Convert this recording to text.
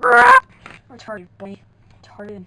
Retarded boy. Retarded.